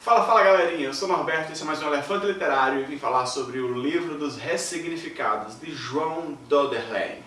Fala, fala galerinha, eu sou Norberto, esse é mais um Elefante Literário e vim falar sobre o livro dos ressignificados de João Doderlein.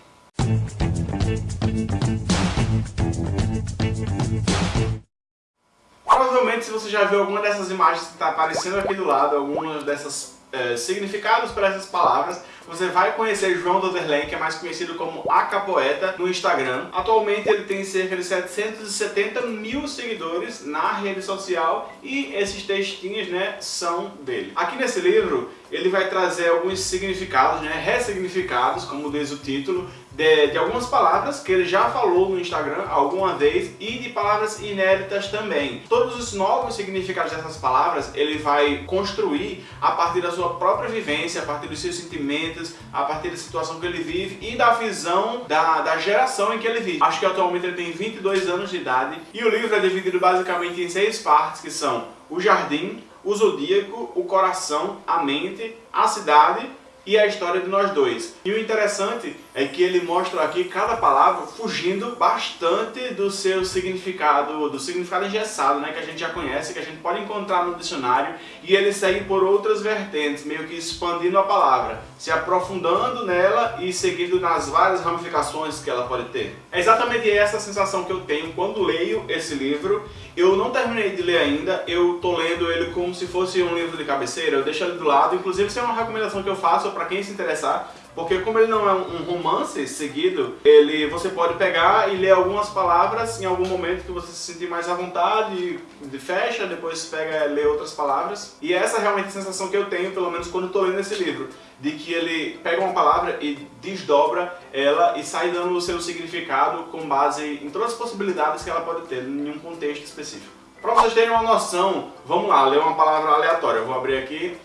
Provavelmente se você já viu alguma dessas imagens que está aparecendo aqui do lado, algumas dessas é, significados para essas palavras, você vai conhecer João Doderlein, que é mais conhecido como Acapoeta no Instagram. Atualmente ele tem cerca de 770 mil seguidores na rede social e esses textinhos né, são dele. Aqui nesse livro ele vai trazer alguns significados, né, ressignificados, como diz o título, de, de, algumas palavras que ele já falou no Instagram alguma vez e de palavras inéditas também. Todos os novos significados dessas palavras ele vai construir a partir da sua própria vivência, a partir dos seus sentimentos, a partir da situação que ele vive e da visão da, da geração em que ele vive. Acho que atualmente ele tem 22 anos de idade e o livro é dividido basicamente em seis partes que são o jardim, o zodíaco, o coração, a mente, a cidade e a história de nós dois. E o interessante é que ele mostra aqui cada palavra fugindo bastante do seu significado, do significado engessado, né, que a gente já conhece, que a gente pode encontrar no dicionário, e ele segue por outras vertentes, meio que expandindo a palavra, se aprofundando nela e seguindo nas várias ramificações que ela pode ter. É exatamente essa sensação que eu tenho quando leio esse livro. Eu não terminei de ler ainda, eu tô lendo ele como se fosse um livro de cabeceira, eu deixo ele do lado, inclusive isso é uma recomendação que eu faço para quem se interessar, porque como ele não é um romance seguido, ele, você pode pegar e ler algumas palavras em algum momento que você se sentir mais à vontade, fecha, depois pega lê outras palavras. E essa é realmente a sensação que eu tenho, pelo menos quando estou lendo esse livro, de que ele pega uma palavra e desdobra ela e sai dando o seu significado com base em todas as possibilidades que ela pode ter em um contexto específico. Para vocês terem uma noção, vamos lá, ler uma palavra aleatória. Eu vou abrir aqui.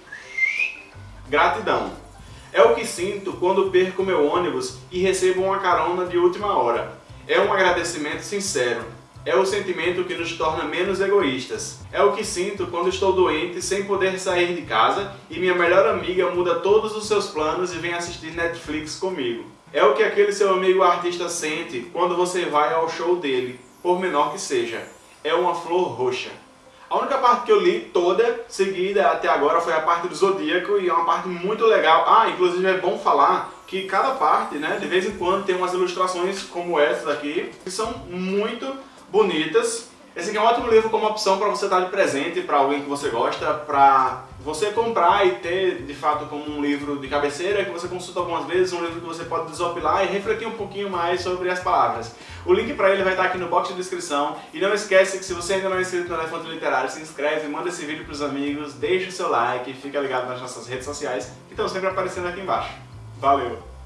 Gratidão. É o que sinto quando perco meu ônibus e recebo uma carona de última hora. É um agradecimento sincero. É o sentimento que nos torna menos egoístas. É o que sinto quando estou doente sem poder sair de casa e minha melhor amiga muda todos os seus planos e vem assistir Netflix comigo. É o que aquele seu amigo artista sente quando você vai ao show dele, por menor que seja. É uma flor roxa. A única parte que eu li toda seguida até agora foi a parte do Zodíaco e é uma parte muito legal. Ah, inclusive é bom falar que cada parte, né, de vez em quando tem umas ilustrações como essa daqui, que são muito bonitas. Esse aqui é um ótimo livro como opção para você dar de presente para alguém que você gosta, para você comprar e ter, de fato, como um livro de cabeceira que você consulta algumas vezes, um livro que você pode desopilar e refletir um pouquinho mais sobre as palavras. O link para ele vai estar aqui no box de descrição. E não esquece que se você ainda não é inscrito no Elefante Literário, se inscreve, manda esse vídeo para os amigos, deixa o seu like, fica ligado nas nossas redes sociais, que estão sempre aparecendo aqui embaixo. Valeu!